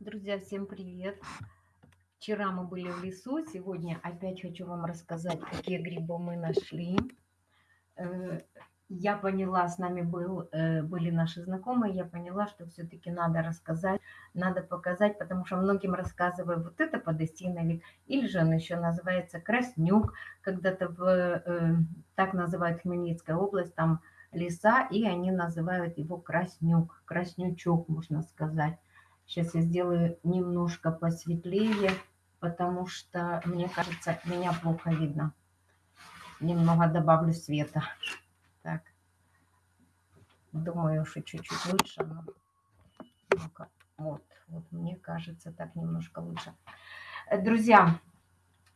Друзья, всем привет! Вчера мы были в лесу, сегодня опять хочу вам рассказать, какие грибы мы нашли. Э, я поняла, с нами был, э, были наши знакомые, я поняла, что все-таки надо рассказать, надо показать, потому что многим рассказываю, вот это подостиновик, или же он еще называется краснюк, когда-то в, э, так называют Хмельницкая область, там леса, и они называют его краснюк, краснючок, можно сказать. Сейчас я сделаю немножко посветлее, потому что, мне кажется, меня плохо видно. Немного добавлю света. Так. Думаю, что чуть-чуть лучше. Но... Вот, вот, мне кажется, так немножко лучше. Друзья,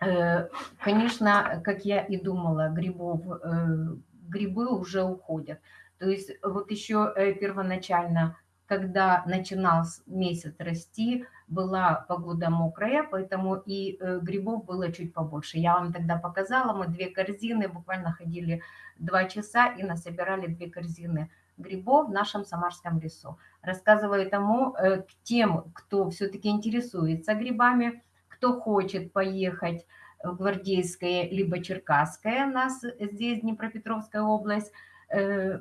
э, конечно, как я и думала, грибов, э, грибы уже уходят. То есть вот еще э, первоначально когда начинал месяц расти, была погода мокрая, поэтому и э, грибов было чуть побольше. Я вам тогда показала, мы две корзины, буквально ходили два часа и насобирали две корзины грибов в нашем Самарском лесу. Рассказываю тому, э, тем, кто все-таки интересуется грибами, кто хочет поехать в Гвардейское либо Черкасское, у нас здесь Днепропетровская область, э,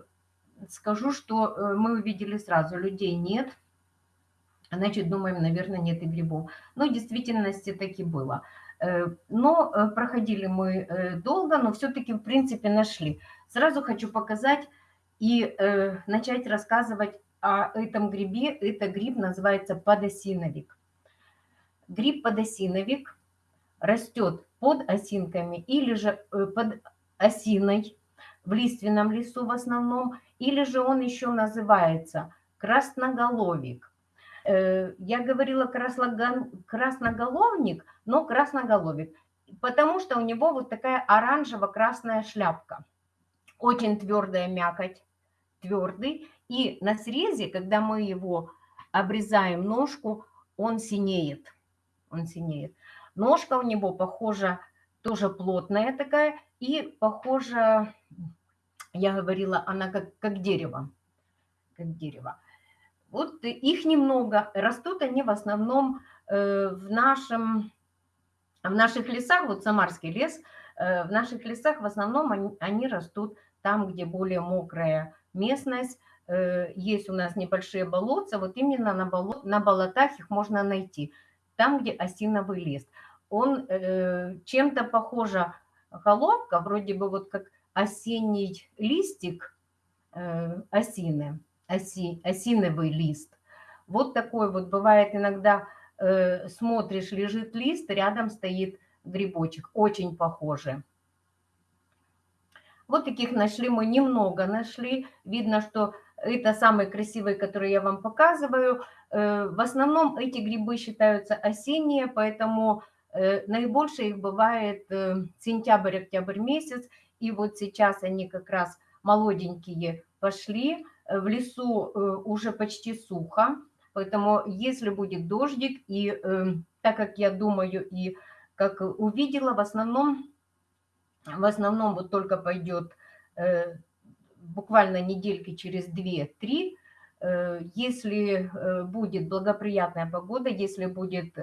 скажу, что э, мы увидели сразу, людей нет. Значит, думаем, наверное, нет и грибов. Но в действительности таки было. Э, но э, проходили мы долго, но все-таки, в принципе, нашли. Сразу хочу показать и начать рассказывать о этом грибе. Это гриб называется подосиновик. Гриб подосиновик растет под осинками или же под осиной в лиственном лесу в основном, или же он еще называется красноголовик. Э, я говорила красноголовник, но красноголовик, потому что у него вот такая оранжево-красная шляпка. Очень твердая мякоть, твердый. И на срезе, когда мы его обрезаем ножку, он синеет. Он синеет. Ножка у него похожа, тоже плотная такая, и похожа я говорила, она как, как дерево, как дерево. Вот их немного, растут они в основном э, в, нашем, в наших лесах, вот Самарский лес, э, в наших лесах в основном они, они растут там, где более мокрая местность, э, есть у нас небольшие болотца, вот именно на, болот, на болотах их можно найти, там, где осиновый лист. Он чем-то похожа головка, вроде бы вот как осенний листик э, осины, оси, осиновый лист. Вот такой вот бывает иногда, э, смотришь, лежит лист, рядом стоит грибочек, очень похожий. Вот таких нашли мы немного нашли. Видно, что это самые красивые, которые я вам показываю. Э, в основном эти грибы считаются осенние, поэтому наибольше их бывает сентябрь-октябрь месяц. И вот сейчас они как раз молоденькие пошли. Э, в лесу э, уже почти сухо, поэтому если будет дождик, и э, так как я думаю и как увидела, в основном, в основном вот только пойдет буквально недельки через 2-3, если будет благоприятная погода, если будет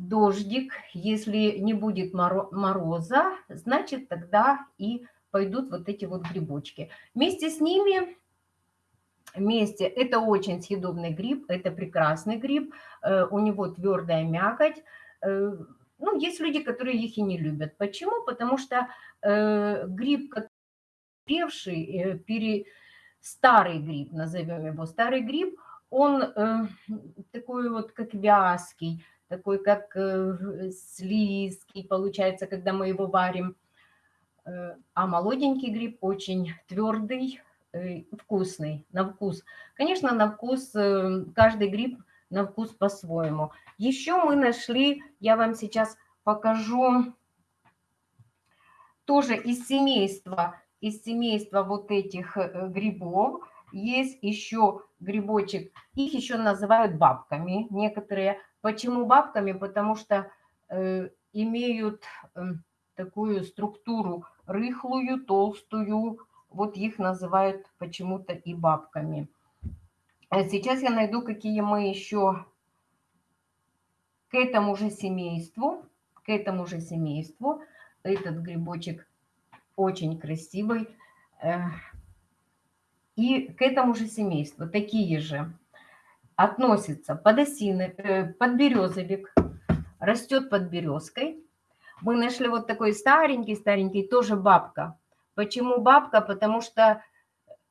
дождик, если не будет мороза, значит тогда и пойдут вот эти вот грибочки. Вместе с ними, вместе, это очень съедобный гриб, это прекрасный гриб, э, у него твердая мякоть. Э, ну, есть люди, которые их и не любят. Почему? Потому что э, гриб, певший, пере, старый гриб, назовем его старый гриб, он такой вот как вязкий, такой как э, слизкий получается, когда мы его варим. Э, а молоденький гриб очень твердый, э, вкусный, на вкус. Конечно, на вкус, каждый гриб на вкус по-своему. Еще мы нашли, я вам сейчас покажу, тоже из семейства, из семейства вот этих грибов, есть еще грибочек, их еще называют бабками некоторые, Почему бабками? Потому что э, имеют э, такую структуру рыхлую, толстую, вот их называют почему-то и бабками. А сейчас я найду, какие мы еще к этому же семейству, к этому же семейству. Этот грибочек очень красивый. Э, и к этому же семейству такие же относятся подосины, э, подберезовик, растет под березкой. Мы нашли вот такой старенький-старенький, тоже бабка. Почему бабка? Потому что,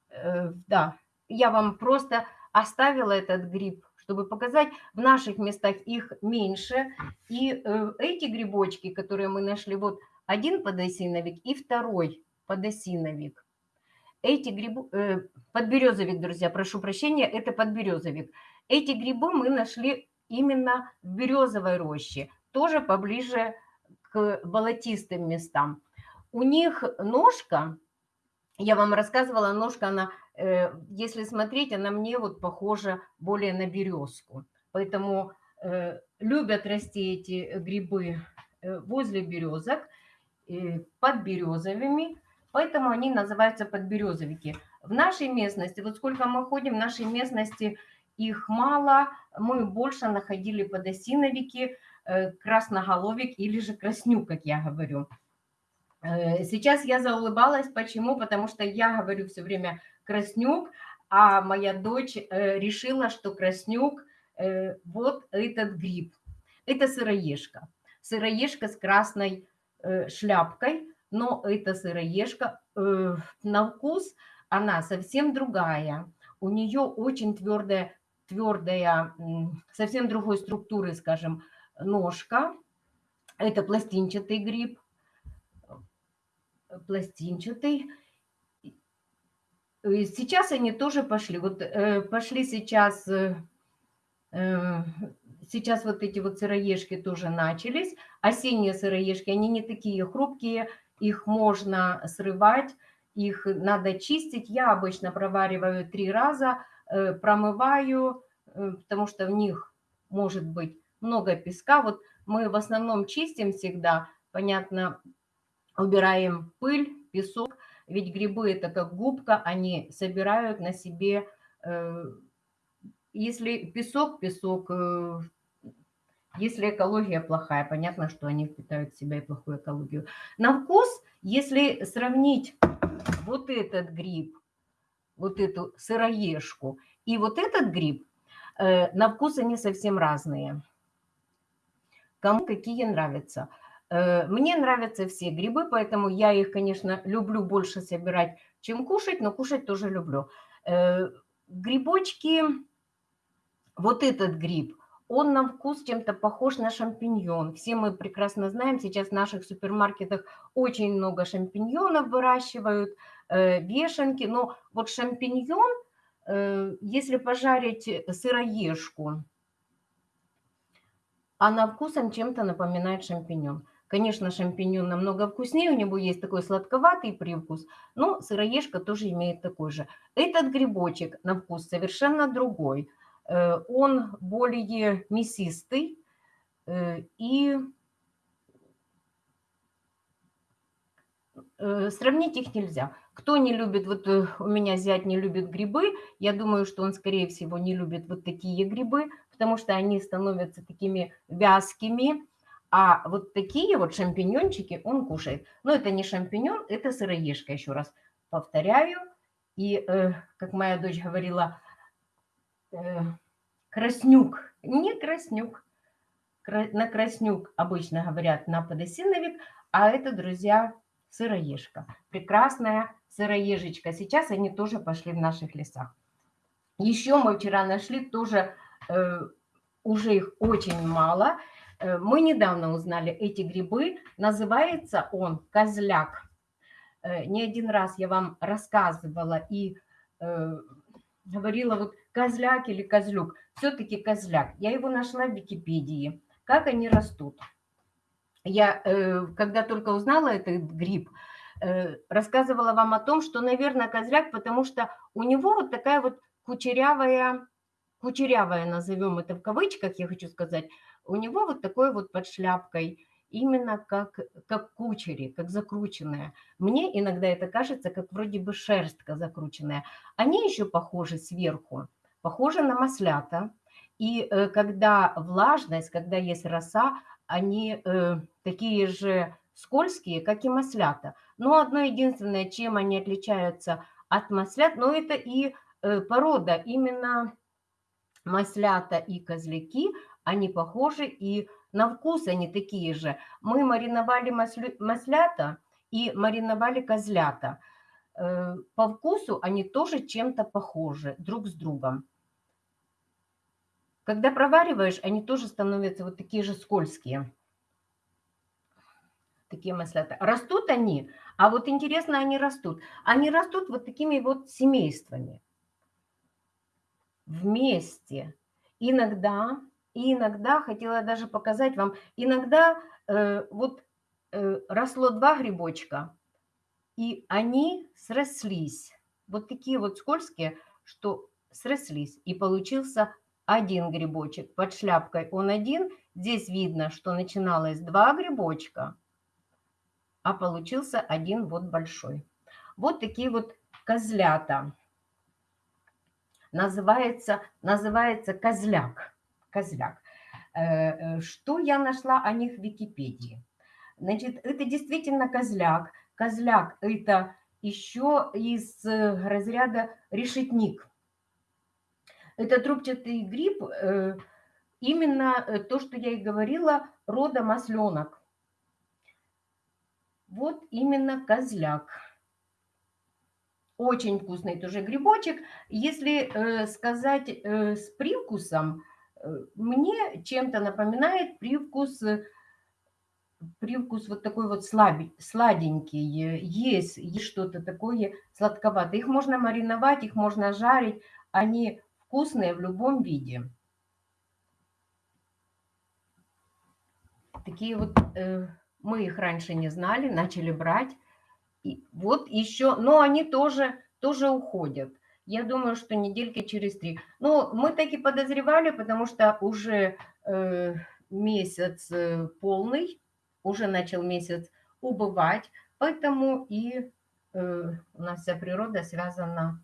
э, да, я вам просто оставила этот гриб, чтобы показать, в наших местах их меньше. И э, эти грибочки, которые мы нашли, вот один подосиновик и второй подосиновик. Эти грибы, э, подберезовик, друзья, прошу прощения, это подберезовик. Эти грибы мы нашли именно в березовой роще, тоже поближе к болотистым местам. У них ножка, я вам рассказывала, ножка, она Э, если смотреть, она мне вот похожа более на березку. Поэтому э, любят расти эти грибы э, возле березок, под березовыми, поэтому они называются подберезовики. В нашей местности, вот сколько мы ходим, в нашей местности их мало, мы больше находили подосиновики, красноголовик или же краснюк, как я говорю. Сейчас я заулыбалась, почему? Потому что я говорю все время Краснюк, а моя дочь э, решила, что Краснюк э, вот этот гриб. Это сыроежка. Сыроежка с красной э, шляпкой, но это сыроежка на вкус она совсем другая. У нее очень твердая, твердая, совсем другой структуры, скажем, ножка. Это пластинчатый гриб, пластинчатый. Сейчас они тоже пошли. Вот э, пошли сейчас, э, э, сейчас вот эти вот сыроежки тоже начались. Осенние сыроежки, они не такие хрупкие, их можно срывать, их надо чистить. Я обычно провариваю три раза, промываю, потому что в них может быть много песка. Вот мы в основном чистим всегда, понятно, убираем пыль, песок, ведь грибы это как губка, они собирают на себе, э, если песок, песок, э, если экология плохая, понятно, что они впитают в себя и плохую экологию. На вкус, если сравнить вот этот гриб, вот эту сыроежку и вот этот гриб, э, на вкус они совсем разные. Кому какие нравятся. Э, мне нравятся все грибы, поэтому я их, конечно, люблю больше собирать, чем кушать, но кушать тоже люблю. Э, грибочки, вот этот гриб, он на вкус чем-то похож на шампиньон. Все мы прекрасно знаем, сейчас в наших супермаркетах очень много шампиньонов выращивают, вешенки. Но вот шампиньон, если пожарить сыроежку, она вкусом чем-то напоминает шампиньон. Конечно, шампиньон намного вкуснее, у него есть такой сладковатый привкус, но сыроежка тоже имеет такой же. Этот грибочек на вкус совершенно другой. Э, он более мясистый э, и э, сравнить их нельзя. Кто не любит, вот у меня зять не любит грибы, я думаю, что он, скорее всего, не любит вот такие грибы, потому что они становятся такими вязкими, а вот такие вот шампиньончики он кушает. Но это не шампиньон, это сыроежка, еще раз повторяю. И, э, как моя дочь говорила, э, краснюк, не краснюк. На краснюк обычно говорят на подосиновик, а это, друзья, сыроежка. Прекрасная сыроежечка. Сейчас они тоже пошли в наших лесах. Еще мы вчера нашли тоже, э, уже их очень мало – Э, мы недавно узнали эти грибы. Называется он козляк. Э, не один раз я вам рассказывала и э, говорила вот козляк или козлюк. Все-таки козляк. Я его нашла в Википедии. Как они растут. Я, когда только узнала этот гриб, рассказывала вам о том, что, наверное, козляк, потому что у него вот такая вот кучерявая, кучерявая, назовем это в кавычках, я хочу сказать, у него вот такой вот под шляпкой, именно как, как кучери, как закрученная. Мне иногда это кажется, как вроде бы шерстка закрученная. Они еще похожи сверху похожи на маслята. И э, когда влажность, когда есть роса, они э, такие же скользкие, как и маслята. Но одно единственное, чем они отличаются от маслят, но это и э, порода, именно маслята и козляки, они похожи и на вкус они такие же. Мы мариновали маслята и мариновали козлята. Э, по вкусу они тоже чем-то похожи друг с другом. Когда провариваешь, они тоже становятся вот такие же скользкие. Такие маслята. Растут они, а вот интересно, они растут. Они растут вот такими вот семействами. Вместе. Иногда, иногда, хотела даже показать вам, иногда э, вот э, росло два грибочка, и они срослись. Вот такие вот скользкие, что срослись. И получился один грибочек. Под шляпкой он один. Здесь видно, что начиналось два грибочка, а получился один вот большой. Вот такие вот козлята. Называется, называется козляк. Козляк. Э, э, что я нашла о них в Википедии? Значит, это действительно козляк. Козляк – это еще из э, разряда решетник. Это трубчатый гриб, э, именно э, то, что я и говорила, рода масленок. Вот именно козляк. Очень вкусный тоже грибочек. Если сказать с привкусом, мне чем-то напоминает привкус привкус вот такой вот слабень, сладенький, есть, есть что-то такое сладковатое. Их можно мариновать, их можно жарить, они вкусные в любом виде. Такие вот, э, мы их раньше не знали, начали брать. И вот еще, но они тоже, тоже уходят. Я думаю, что недельки через три. Ну, мы так и подозревали, потому что уже э, месяц э, полный, уже начал месяц убывать, поэтому и э, у нас вся природа связана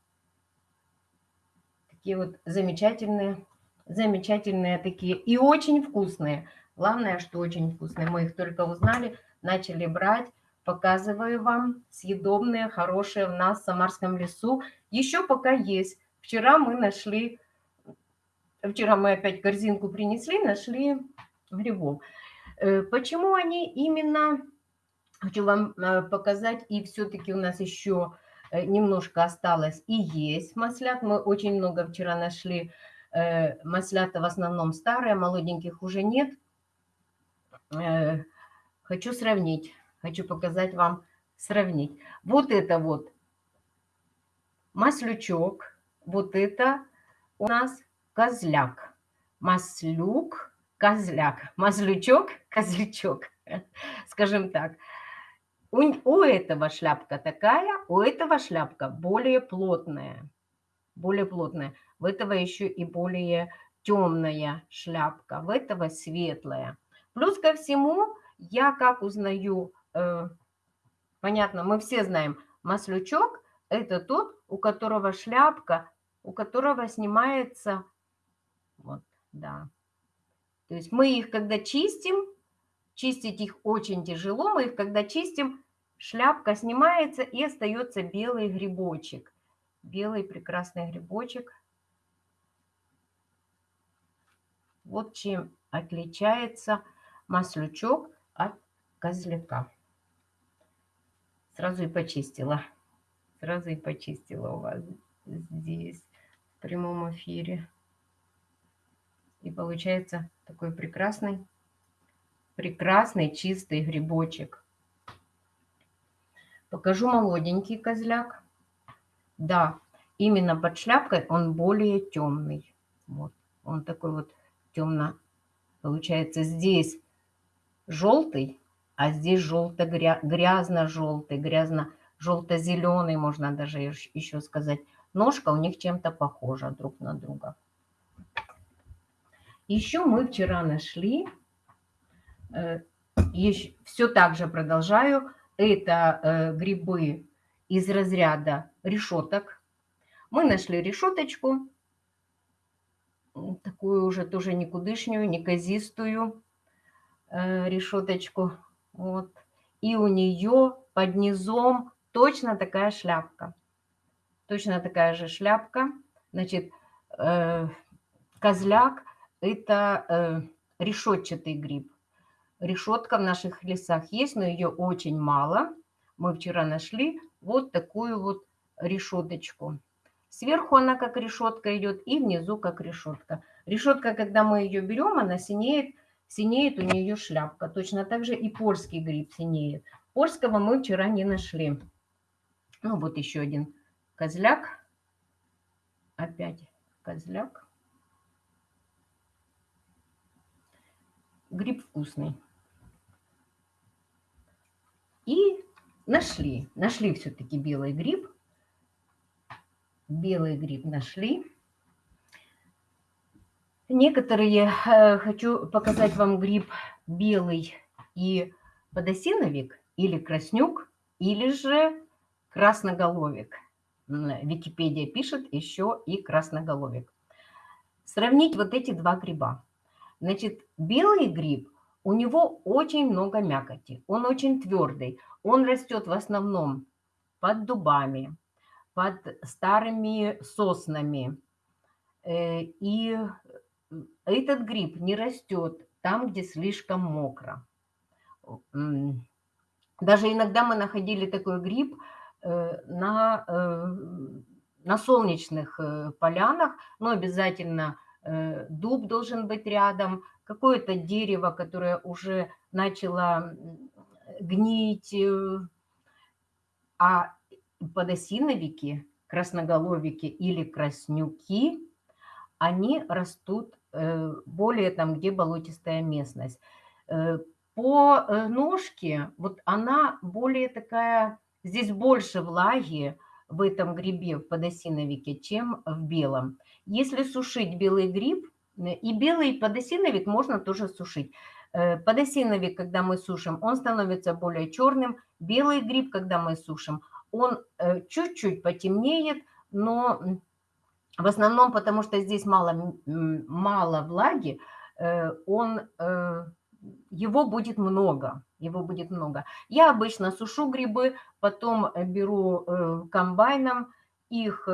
такие вот замечательные, замечательные такие и очень вкусные. Главное, что очень вкусные. Мы их только узнали, начали брать. Показываю вам съедобные, хорошие в нас в Самарском лесу. Еще пока есть. Вчера мы нашли, вчера мы опять корзинку принесли, нашли грибов. Э, почему они именно, хочу вам э, показать, и все-таки у нас еще немножко осталось и есть маслят. Мы очень много вчера нашли маслята, в основном старые, молоденьких уже нет. Хочу сравнить, хочу показать вам, сравнить. Вот это вот маслючок, вот это у нас козляк. Маслюк козляк, мазлючок, козлячок, скажем так. У, у этого шляпка такая, у этого шляпка более плотная, более плотная. В этого еще и более темная шляпка, в этого светлая. Плюс ко всему, я как узнаю, э, понятно, мы все знаем, маслючок – это тот, у которого шляпка, у которого снимается, вот, да, то есть мы их, когда чистим, чистить их очень тяжело, мы их, когда чистим, шляпка снимается и остается белый грибочек. Белый прекрасный грибочек. Вот чем отличается маслючок от козляка. Сразу и почистила. Сразу и почистила у вас здесь в прямом эфире. И получается такой прекрасный, прекрасный чистый грибочек. Покажу молоденький козляк. Да, именно под шляпкой он более темный. Вот, он такой вот темно, получается, здесь желтый, а здесь желто-грязно-желтый, грязно-желто-зеленый, можно даже еще сказать. Ножка у них чем-то похожа друг на друга. Еще мы вчера нашли, э, все так же продолжаю, это э, грибы из разряда решеток. Мы нашли решеточку, такую уже тоже никудышнюю, неказистую э, решеточку. Вот. И у нее под низом точно такая шляпка. Точно такая же шляпка. Значит, э, козляк – это решетчатый гриб. Решетка в наших лесах есть, но ее очень мало. Мы вчера нашли вот такую вот решеточку. Сверху она как решетка идет и внизу как решетка. Решетка, когда мы ее берем, она синеет, синеет у нее шляпка. Точно так же и польский гриб синеет. Польского мы вчера не нашли. Ну вот еще один козляк. Опять козляк. Гриб вкусный. И нашли, нашли все-таки белый гриб. Белый гриб нашли. Некоторые, э, хочу показать вам гриб белый и подосиновик, или краснюк, или же красноголовик. Википедия пишет еще и красноголовик. Сравнить вот эти два гриба. Значит, белый гриб, у него очень много мякоти, он очень твердый, он растет в основном под дубами, под старыми соснами. Э, и этот гриб не растет там, где слишком мокро. Даже иногда мы находили такой гриб э, на, э, на солнечных полянах, но обязательно дуб должен быть рядом, какое-то дерево, которое уже начало гнить, а подосиновики, красноголовики или краснюки, они растут э, более там, где болотистая местность. Э, по э, ножке, вот она более такая, здесь больше влаги в этом грибе, в подосиновике, чем в белом. Если сушить белый гриб, и белый подосиновик можно тоже сушить. Подосиновик, когда мы сушим, он становится более черным. Белый гриб, когда мы сушим, он э, чуть-чуть потемнеет, но в основном потому, что здесь мало, мало влаги, э, он, э, его будет много, его будет много. Я обычно сушу грибы, потом беру комбайном их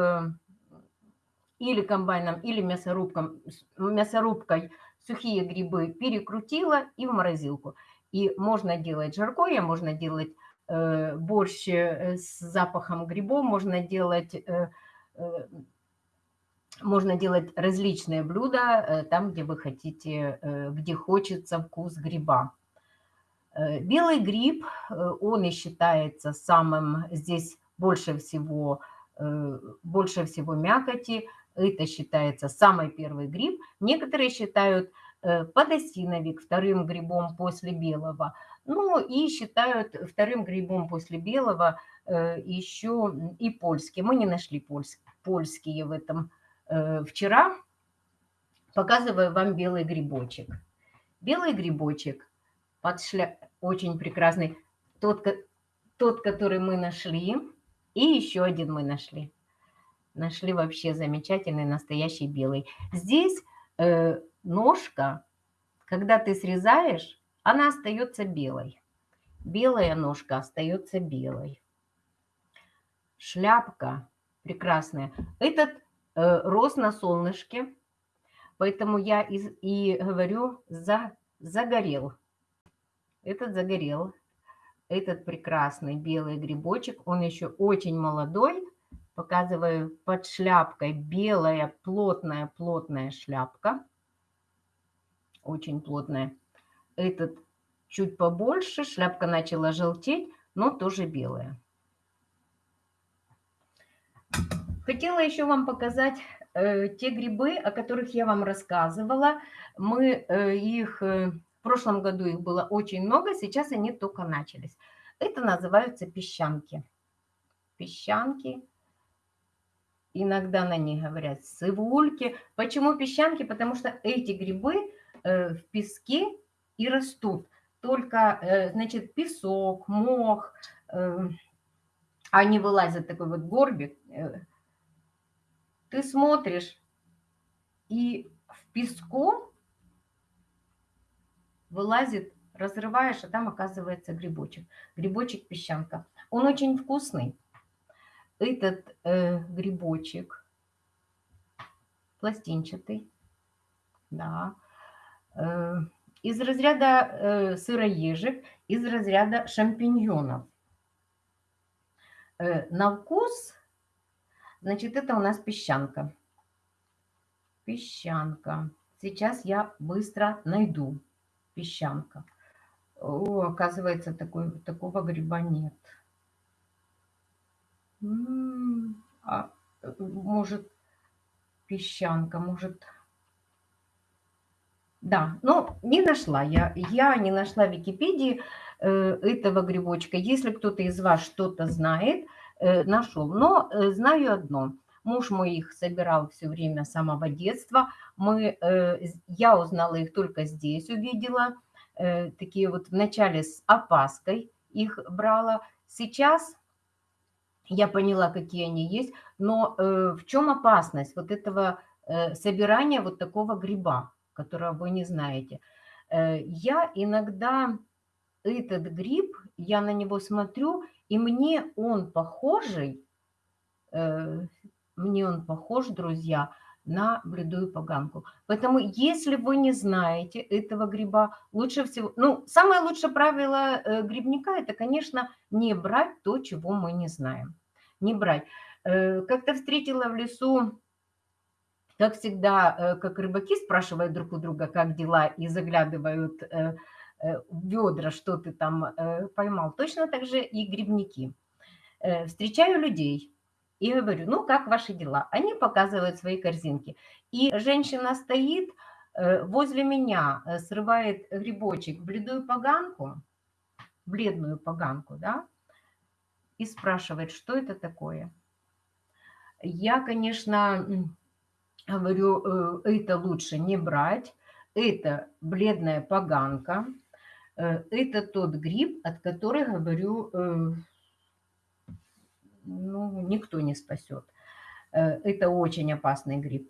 или комбайном, или мясорубком, мясорубкой сухие грибы перекрутила и в морозилку. И можно делать жаркое, можно делать Э, борщ э, с запахом грибов, можно делать, э, можно делать различные блюда там, где вы хотите, где хочется вкус гриба. Белый гриб, он и считается самым, здесь больше всего, больше всего мякоти, это считается самый первый гриб. Некоторые считают подосиновик вторым грибом после белого – ну и считают вторым грибом после белого э, еще и польский. Мы не нашли польские в этом э, вчера. Показываю вам белый грибочек. Белый грибочек под шля... очень прекрасный. Тот, тот, который мы нашли. И еще один мы нашли. Нашли вообще замечательный настоящий белый. Здесь э, ножка, когда ты срезаешь, она остается белой. Белая ножка остается белой. Шляпка прекрасная. Этот э, рос на солнышке, поэтому я и, и говорю, за, загорел. Этот загорел. Этот прекрасный белый грибочек, он еще очень молодой. Показываю под шляпкой белая плотная-плотная шляпка. Очень плотная этот чуть побольше, шляпка начала желтеть, но тоже белая. Хотела еще вам показать э, те грибы, о которых я вам рассказывала. Мы э, их, э, в прошлом году их было очень много, сейчас они только начались. Это называются песчанки. Песчанки. Иногда на них говорят сывульки. Почему песчанки? Потому что эти грибы э, в песке и растут. Только, э, значит, песок, мох, э, они вылазят такой вот горбик. Ты смотришь, И в песку вылазит, разрываешь, а там оказывается грибочек. Грибочек-песчанка. Он очень вкусный. Этот э, грибочек пластинчатый, да, э, из разряда э, сыроежек, из разряда шампиньонов. Э, на вкус, значит, это у нас песчанка. Песчанка. Сейчас я быстро найду песчанка. О, оказывается, такой, такого гриба нет. А, может, песчанка, может... Да, но не нашла я. Я не нашла в Википедии э, этого грибочка. Если кто-то из вас что-то знает, э, нашел. Но э, знаю одно. Муж мой их собирал все время с самого детства. Мы, я узнала их только здесь, увидела. Такие вот вначале с опаской их брала. Сейчас я поняла, какие они есть. Но э, в чем опасность вот этого э, собирания вот такого гриба, которого вы не знаете? Э, я иногда этот гриб, я на него смотрю, и мне он похожий, э, мне он похож, друзья, на бледую поганку. Поэтому, если вы не знаете этого гриба, лучше всего... Ну, самое лучшее правило э, грибника – это, конечно, не брать то, чего мы не знаем. Не брать. Э, как-то встретила в лесу, как всегда, э, как рыбаки спрашивают друг у друга, как дела, и заглядывают в ведра, что ты там поймал. Точно так же и грибники. Встречаю людей, и говорю, ну, как ваши дела? Они показывают свои корзинки. И женщина стоит э, возле меня, э, срывает грибочек, бледную поганку, бледную поганку, да, и спрашивает, что это такое. Я, конечно, говорю, э, это лучше не брать, это бледная поганка, это тот гриб, от которого, говорю, ну, никто не спасет. Э, это очень опасный гриб.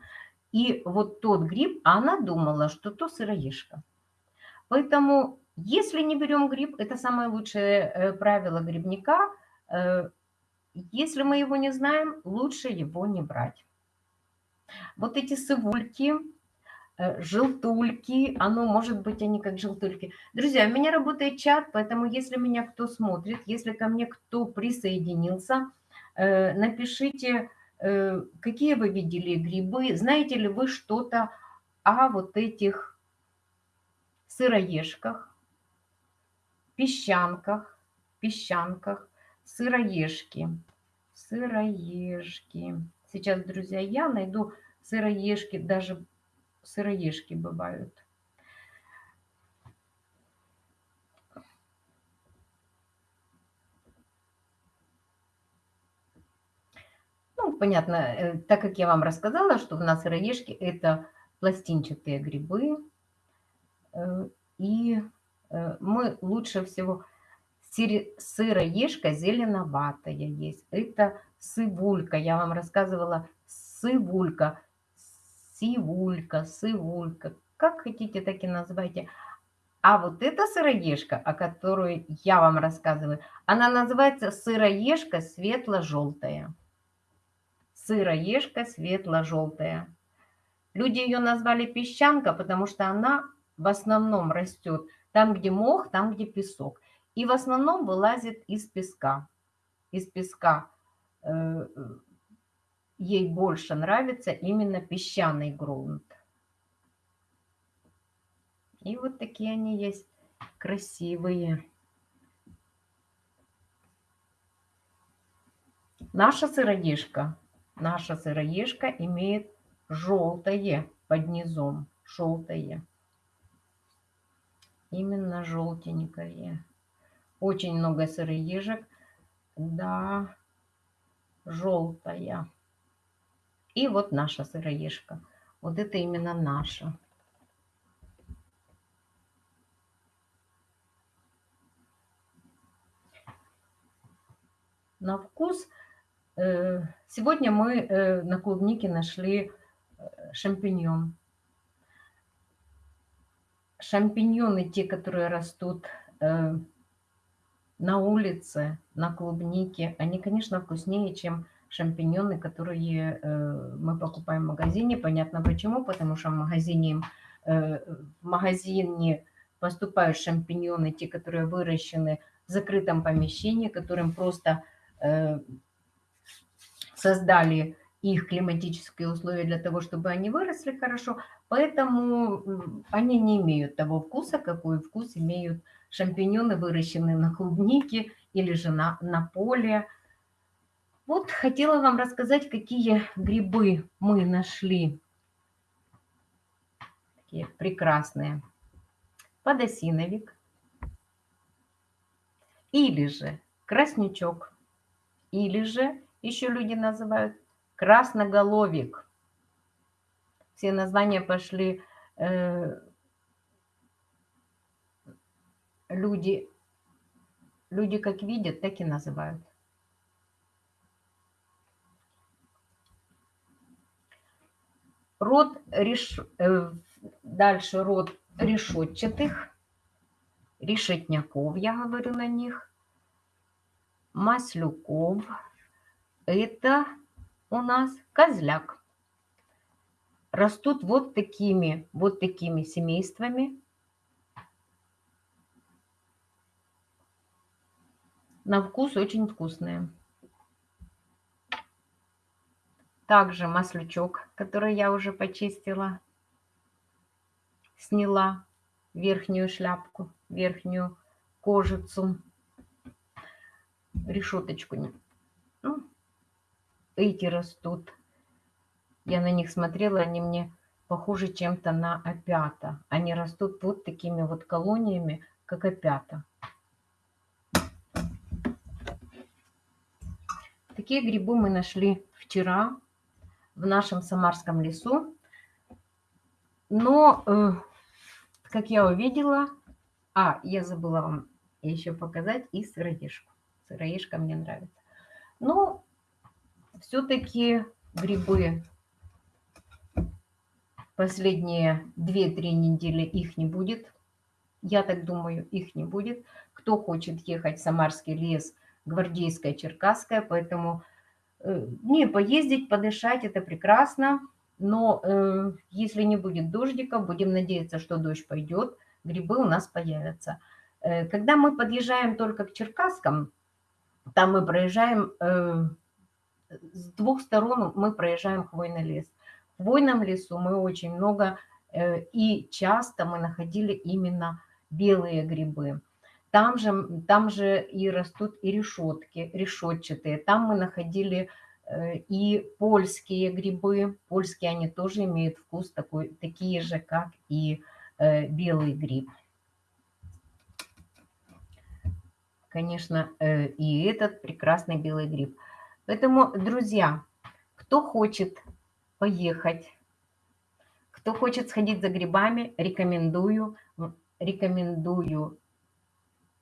И вот тот гриб, она думала, что то сыроежка. Поэтому, если не берем гриб, это самое лучшее э, правило грибника. Э, если мы его не знаем, лучше его не брать. Вот эти сывульки, желтульки, оно может быть они как желтульки. Друзья, у меня работает чат, поэтому если меня кто смотрит, если ко мне кто присоединился, напишите, э, какие вы видели грибы, знаете ли вы что-то о вот этих сыроежках, песчанках, песчанках, сыроежки, сыроежки. Сейчас, друзья, я найду сыроежки, даже сыроежки бывают. Ну, понятно, э, так как я вам рассказала, что у нас сыроежки – это пластинчатые грибы, э, и э, мы лучше всего сыроежка зеленоватая есть. Это сывулька, я вам рассказывала, сывулька, сивулька, сывулька, как хотите, так и называйте. А вот эта сыроежка, о которой я вам рассказываю, она называется сыроежка светло-желтая сыроежка светло-желтая. Люди ее назвали песчанка, потому что она в основном растет там, где мох, там, где песок. И в основном вылазит из песка. Из песка э, ей больше нравится именно песчаный грунт. И вот такие они есть красивые. Наша сыроежка наша сыроежка имеет желтое под низом. Желтое. Именно желтенькое. Очень много сыроежек. Да, желтая. И вот наша сыроежка. Вот это именно наша. На вкус Э, сегодня мы э, на клубнике нашли шампиньон. Шампиньоны, те, которые растут э, на улице, на клубнике, они, конечно, вкуснее, чем шампиньоны, которые э, мы покупаем в магазине. Понятно почему, потому что в магазине, э, в магазине поступают шампиньоны, те, которые выращены в закрытом помещении, которым просто э, создали их климатические условия для того, чтобы они выросли хорошо, поэтому они не имеют того вкуса, какой вкус имеют шампиньоны, выращенные на клубнике или же на, на поле. Вот хотела вам рассказать, какие грибы мы нашли. Такие прекрасные. Подосиновик. Или же краснячок. Или же, еще люди называют, красноголовик. Все названия пошли э, люди, люди как видят, так и называют. Род реш... Э, дальше род решетчатых, решетняков, я говорю на них, маслюков. Это у нас козляк. Растут вот такими, вот такими семействами. На вкус очень вкусные. Также маслючок, который я уже почистила. Сняла верхнюю шляпку, верхнюю кожицу, решеточку. Ну, эти растут. Я на них смотрела, они мне похожи чем-то на опята. Они растут вот такими вот колониями, как опята. Такие грибы мы нашли вчера в нашем Самарском лесу. Но, э, как я увидела... А, я забыла вам еще показать и сыроежку. Сыроежка мне нравится. Но все-таки грибы последние 2-3 недели их не будет. Я так думаю, их не будет. Кто хочет ехать в Самарский лес, Гвардейская, Черкасская, поэтому э, не поездить, подышать, это прекрасно. Но э, если не будет дождика, будем надеяться, что дождь пойдет, грибы у нас появятся. Э, когда мы подъезжаем только к Черкасскам, там мы проезжаем, э, с двух сторон мы проезжаем хвойный лес. В хвойном лесу мы очень много э, и часто мы находили именно белые грибы. Там же, там же и растут и решетки, решетчатые. Там мы находили э, и польские грибы. Польские они тоже имеют вкус такой, такие же, как и э, белый гриб. Конечно, и этот прекрасный белый гриб. Поэтому, друзья, кто хочет поехать, кто хочет сходить за грибами, рекомендую, рекомендую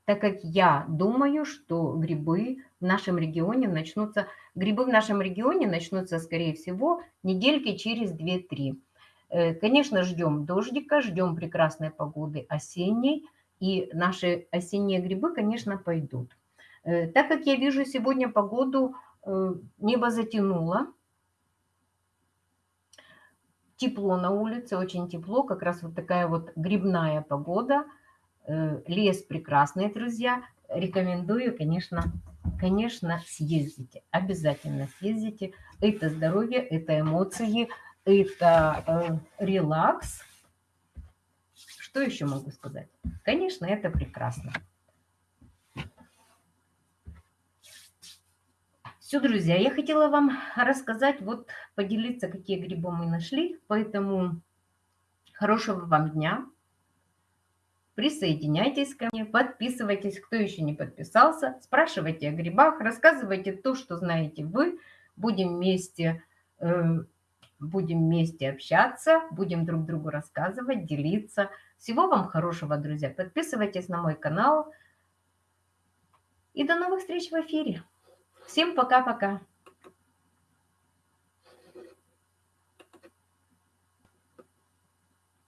так как я думаю, что грибы в нашем регионе начнутся, грибы в нашем регионе начнутся, скорее всего, недельки через 2-3. Э, конечно, ждем дождика, ждем прекрасной погоды осенней, и наши осенние грибы, конечно, пойдут. Э, так как я вижу сегодня погоду, небо затянуло, тепло на улице, очень тепло, как раз вот такая вот грибная погода – Э, лес прекрасный, друзья. Рекомендую, конечно, конечно, съездите. Обязательно съездите. Это здоровье, это эмоции, это э, релакс. Что еще могу сказать? Конечно, это прекрасно. Все, друзья, я хотела вам рассказать, вот поделиться, какие грибы мы нашли. Поэтому хорошего вам дня. Присоединяйтесь ко мне, подписывайтесь, кто еще не подписался, спрашивайте о грибах, рассказывайте то, что знаете вы. Будем вместе, э, будем вместе общаться, будем друг другу рассказывать, делиться. Всего вам хорошего, друзья. Подписывайтесь на мой канал. И до новых встреч в эфире. Всем пока-пока.